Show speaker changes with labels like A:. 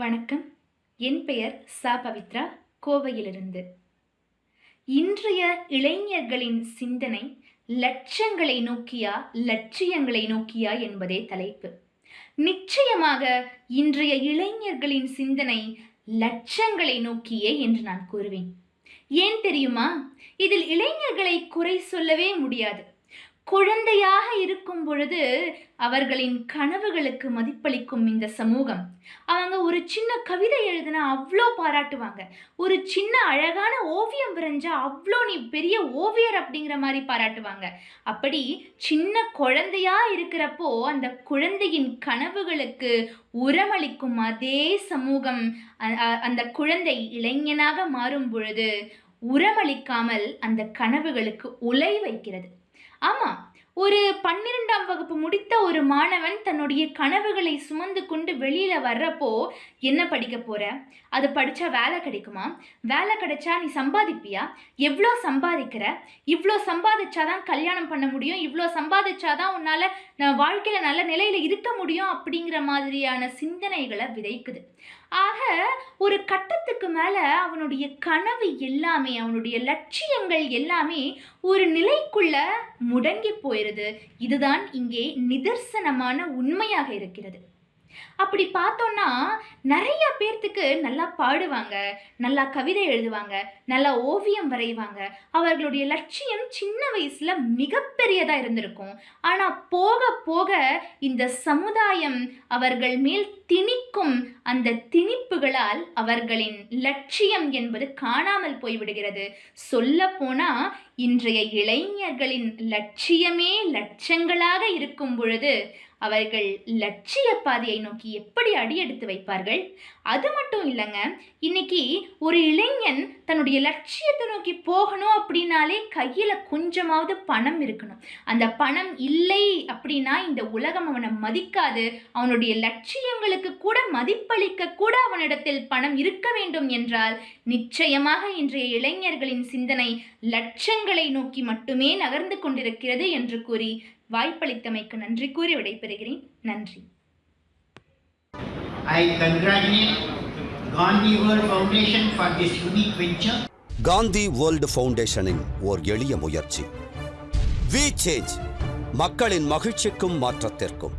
A: வணக்கம். என் பெயர் சா. பவித்ரா கோவையிலிருந்து. இன்றைய இளைஞர்களின் சிந்தனை லட்சங்களை நோக்கியா லட்சியங்களை நோக்கியா என்பதே தலைப்பு. நிச்சயமாக இன்றைய இளைஞர்களின் சிந்தனை லட்சங்களை நோக்கியே என்று நான் கூறுவேன். ஏன் தெரியுமா? இதில் இளைஞர்களை குறை சொல்லவே முடியாது. குழந்தையாக இருக்கும் பொழுது அவர்களின் கனவுகளுக்கு மதிப்பளிக்கும் இந்த சமூகம். அவங்க ஒரு சின்ன கவிதை எழுதினா அவ்வளோ பாராட்டுவாங்க. ஒரு சின்ன அழகான ஓவியம் வரைஞ்சா அவ்வளோ நீ பெரிய ஓவியர் அப்படிங்கிற மாதிரி பாராட்டுவாங்க. அப்படி சின்ன குழந்தையா இருக்கிறப்போ அந்த குழந்தையின் கனவுகளுக்கு உரமளிக்கும் அதே சமூகம் அந்த குழந்தை இளைஞனாக மாறும் பொழுது உரமளிக்காமல் அந்த கனவுகளுக்கு உலை வைக்கிறது. ஆமாம் ஒரு பன்னிரெண்டாம் வகுப்பு முடித்த ஒரு மாணவன் தன்னுடைய கனவுகளை சுமந்து கொண்டு வெளியில வர்றப்போ என்ன படிக்க போற? அது படிச்சா வேலை கிடைக்குமா? வேலை கிடைச்சா நீ சம்பாதிப்பியா? எவ்வளோ சம்பாதிக்கிற? இவ்வளோ சம்பாதிச்சாதான் கல்யாணம் பண்ண முடியும். இவ்வளோ சம்பாதிச்சாதான் உன்னால நான் வாழ்க்கையில நல்ல நிலையில இருக்க முடியும் அப்படிங்கிற மாதிரியான சிந்தனைகளை விதைக்குது. ஆக ஒரு கட்டத்துக்கு மேலே அவனுடைய கனவு எல்லாமே அவனுடைய லட்சியங்கள் எல்லாமே ஒரு நிலைக்குள்ள முடங்கி போயிருது. இதுதான் இங்கே நிதர்சனமான உண்மையாக இருக்கிறது. அப்படி பார்த்தோன்னா நிறைய பேர்த்துக்கு நல்லா பாடுவாங்க நல்லா கவிதை எழுதுவாங்க நல்லா ஓவியம் வரைவாங்க. அவர்களுடைய லட்சியம் சின்ன வயசுல மிகப்பெரியதாக இருந்திருக்கும். ஆனால் போக போக இந்த சமுதாயம் அவர்கள் மேல் திணிக்கும் அந்த திணிப்புகளால் அவர்களின் லட்சியம் என்பது காணாமல் போய்விடுகிறது. சொல்ல போனால் இன்றைய இளைஞர்களின் லட்சியமே லட்சங்களாக இருக்கும் பொழுது அவர்கள் லட்சிய பாதையை நோக்கி எப்படி அடியெடுத்து வைப்பார்கள்? அது மட்டும் இல்லைங்க இன்னைக்கு ஒரு இளைஞன் தன்னுடைய லட்சியத்தை நோக்கி போகணும் அப்படின்னாலே கையில் கொஞ்சமாவது பணம் இருக்கணும். அந்த பணம் இல்லை அப்படின்னா இந்த உலகம் அவனை மதிக்காது. அவனுடைய லட்சியங்களுக்கு கூட மதிப்பளிக்க கூட அவனிடத்தில் பணம் இருக்க வேண்டும் என்றால் நிச்சயமாக இன்றைய இளைஞர்களின் சிந்தனை லட்சங்கள் நோக்கி மட்டுமே நகர்ந்து கொண்டிருக்கிறது என்று கூறி வாய்ப்பளித்தமைக்கு நன்றி கூறி விடைபெறுகிறேன். நன்றி.
B: I congratulate Gandhi World Foundation for this unique venture.
C: Gandhi world ஃபவுண்டேஷனின் ஓர் எளிய முயற்சி. வி சேஞ்ச் மக்களின் மகிழ்ச்சிக்கும் மாற்றத்திற்கும்.